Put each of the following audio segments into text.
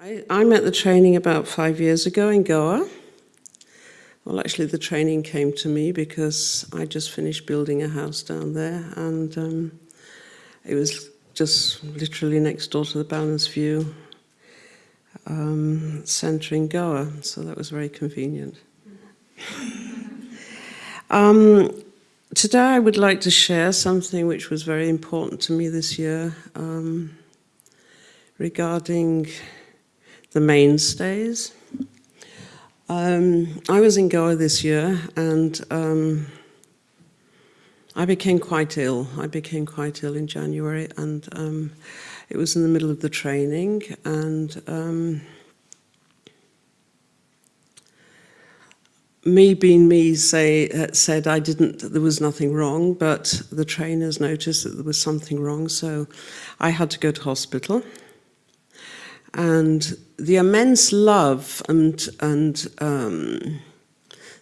I, I met the training about five years ago in Goa. Well, actually, the training came to me because I just finished building a house down there, and um, it was just literally next door to the Balanced View um, centre in Goa, so that was very convenient. um, today, I would like to share something which was very important to me this year um, regarding the mainstays. Um, I was in Goa this year and um, I became quite ill. I became quite ill in January and um, it was in the middle of the training and um, me being me say, uh, said I didn't, there was nothing wrong, but the trainers noticed that there was something wrong, so I had to go to hospital and the immense love and, and um,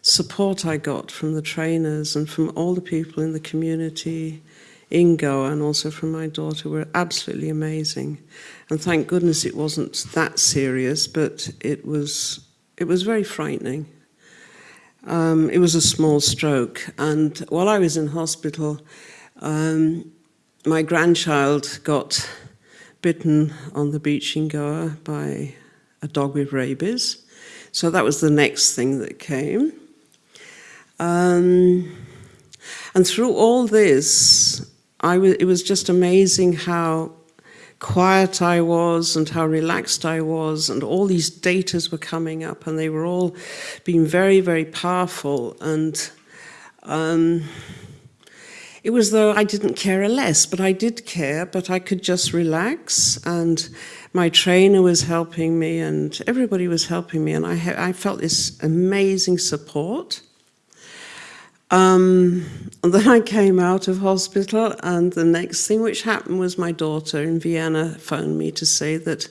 support I got from the trainers and from all the people in the community in Goa and also from my daughter were absolutely amazing. And thank goodness it wasn't that serious, but it was, it was very frightening. Um, it was a small stroke. And while I was in hospital, um, my grandchild got bitten on the beach in Goa by a dog with rabies. So that was the next thing that came. Um, and through all this, I it was just amazing how quiet I was and how relaxed I was and all these datas were coming up and they were all being very, very powerful and um, it was though I didn't care a less, but I did care, but I could just relax and my trainer was helping me and everybody was helping me and I, I felt this amazing support. Um, and then I came out of hospital and the next thing which happened was my daughter in Vienna phoned me to say that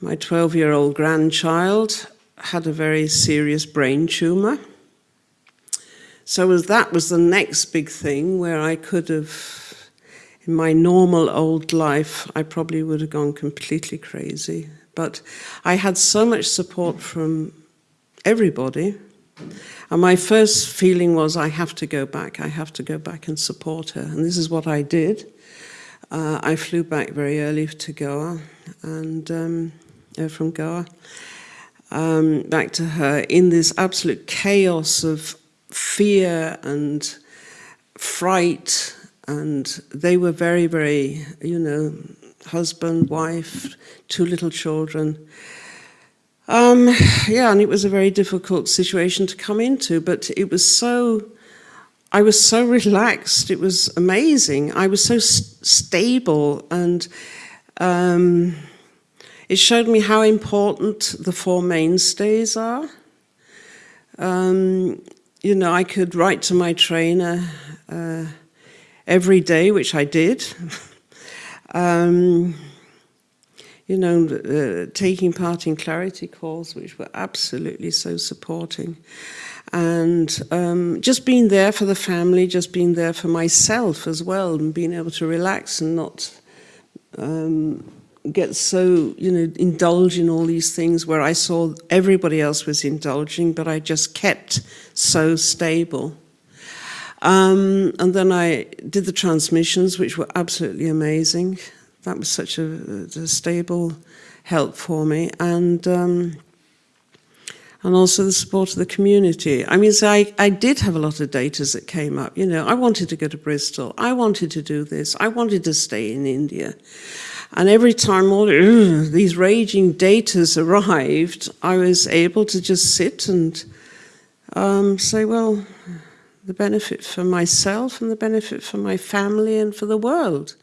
my 12-year-old grandchild had a very serious brain tumor so was, that was the next big thing where I could have, in my normal old life, I probably would have gone completely crazy. But I had so much support from everybody. And my first feeling was, I have to go back. I have to go back and support her. And this is what I did. Uh, I flew back very early to Goa and um, uh, from Goa um, back to her in this absolute chaos of fear and fright and they were very, very, you know, husband, wife, two little children. Um, yeah, and it was a very difficult situation to come into, but it was so, I was so relaxed, it was amazing. I was so st stable and um, it showed me how important the four mainstays are. Um, you know, I could write to my trainer uh, every day, which I did. um, you know, uh, taking part in clarity calls, which were absolutely so supporting. And um, just being there for the family, just being there for myself as well, and being able to relax and not um, get so, you know, indulge in all these things where I saw everybody else was indulging, but I just kept so stable. Um, and then I did the transmissions, which were absolutely amazing. That was such a, a stable help for me. And um, and also the support of the community. I mean, so I, I did have a lot of datas that came up. You know, I wanted to go to Bristol. I wanted to do this. I wanted to stay in India. And every time all these raging datas arrived, I was able to just sit and um, say, well, the benefit for myself and the benefit for my family and for the world.